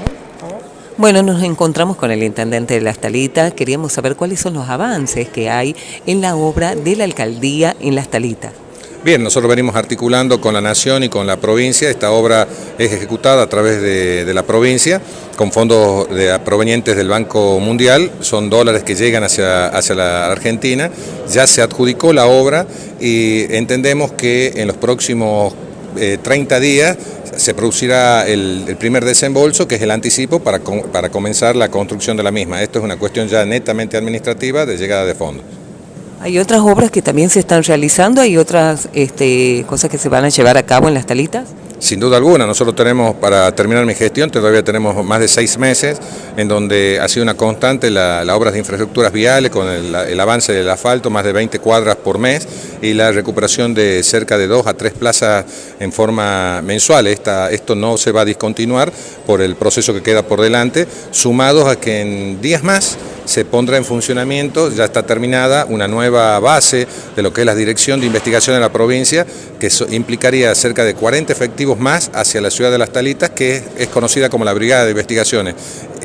encontramos? Bueno, nos encontramos con el intendente de Las Talitas. Queríamos saber cuáles son los avances que hay en la obra de la alcaldía en Las Talitas. Bien, nosotros venimos articulando con la Nación y con la provincia. Esta obra es ejecutada a través de, la provincia con fondos provenientes del Banco Mundial. Son dólares que llegan hacia, hacia la Argentina. Ya se adjudicó la obra y entendemos que en los próximos 30 eh, días se producirá el, primer desembolso, que es el anticipo para, para comenzar la construcción de la misma. Esto es una cuestión ya netamente administrativa de llegada de fondos. ¿Hay otras obras que también se están realizando? ¿Hay otras este, cosas que se van a llevar a cabo en las talitas? Sin duda alguna, nosotros tenemos, para terminar mi gestión, todavía tenemos más de seis meses en donde ha sido una constante la, obras de infraestructuras viales con el, avance del asfalto, más de 20 cuadras por mes y la recuperación de cerca de dos a tres plazas en forma mensual. esto no se va a discontinuar por el proceso que queda por delante, sumados a que en días más se pondrá en funcionamiento, ya está terminada, una nueva base de lo que es la Dirección de Investigación de la provincia, que implicaría cerca de 40 efectivos más hacia la ciudad de Las Talitas, que es, conocida como la Brigada de Investigaciones.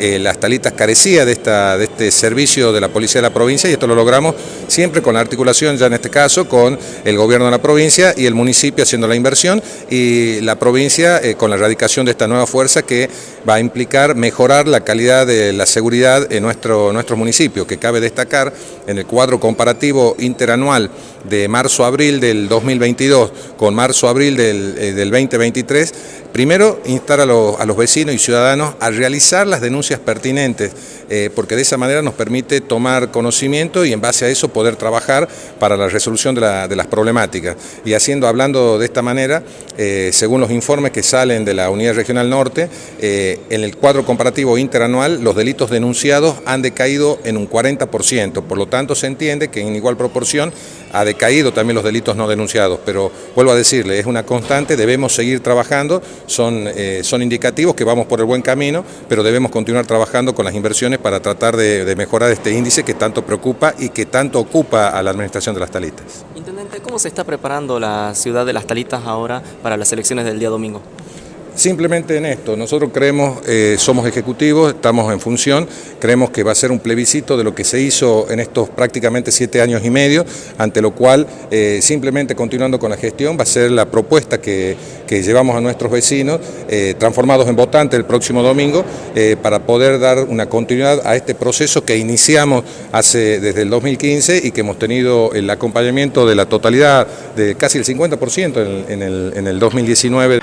Eh, Las Talitas carecía de, esta, de este servicio de la Policía de la provincia y esto lo logramos siempre con la articulación, ya en este caso, con el gobierno de la provincia y el municipio haciendo la inversión y la provincia eh, con la erradicación de esta nueva fuerza que va a implicar mejorar la calidad de la seguridad en nuestro, municipio, que cabe destacar en el cuadro comparativo interanual de marzo-abril del 2022 con marzo-abril del, eh, del 2023, Primero, instar a los, vecinos y ciudadanos a realizar las denuncias pertinentes, eh, porque de esa manera nos permite tomar conocimiento y en base a eso poder trabajar para la resolución de, las problemáticas. Y haciendo, hablando de esta manera, eh, según los informes que salen de la Unidad Regional Norte, eh, en el cuadro comparativo interanual los delitos denunciados han decaído en un 40%, por lo tanto se entiende que en igual proporción ha decaído también los delitos no denunciados, pero vuelvo a decirle, es una constante, debemos seguir trabajando, son, eh, son indicativos que vamos por el buen camino, pero debemos continuar trabajando con las inversiones para tratar de, mejorar este índice que tanto preocupa y que tanto ocupa a la administración de las talitas. ¿Cómo se está preparando la ciudad de las talitas ahora para las elecciones del día domingo? Simplemente en esto, nosotros creemos, eh, somos ejecutivos, estamos en función, creemos que va a ser un plebiscito de lo que se hizo en estos prácticamente siete años y medio, ante lo cual eh, simplemente continuando con la gestión va a ser la propuesta que, llevamos a nuestros vecinos, eh, transformados en votantes el próximo domingo, para poder dar una continuidad a este proceso que iniciamos desde el 2015 y que hemos tenido el acompañamiento de la totalidad, de casi el 50% en, en, el, en el 2019.